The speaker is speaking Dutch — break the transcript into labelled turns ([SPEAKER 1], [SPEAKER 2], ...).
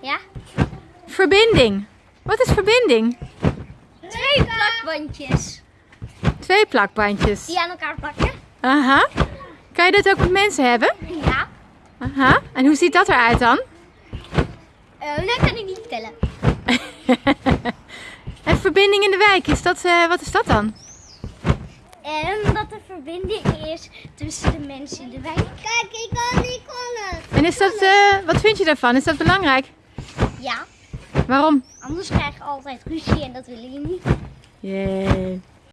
[SPEAKER 1] Ja?
[SPEAKER 2] Verbinding. Wat is verbinding?
[SPEAKER 1] Twee plakbandjes
[SPEAKER 2] Twee plakbandjes.
[SPEAKER 1] die aan elkaar plakken.
[SPEAKER 2] Aha. Kan je dat ook met mensen hebben?
[SPEAKER 1] Ja.
[SPEAKER 2] Aha. En hoe ziet dat eruit dan?
[SPEAKER 1] Eh, dat kan ik niet vertellen.
[SPEAKER 2] en verbinding in de wijk, is dat, eh, wat is dat dan?
[SPEAKER 1] En dat er verbinding is tussen de mensen in de wijk. Kijk, ik kan niet konnen.
[SPEAKER 2] En is dat, eh, wat vind je daarvan? Is dat belangrijk?
[SPEAKER 1] Ja,
[SPEAKER 2] Waarom?
[SPEAKER 1] anders krijg je altijd ruzie en dat willen je niet.
[SPEAKER 2] Jee.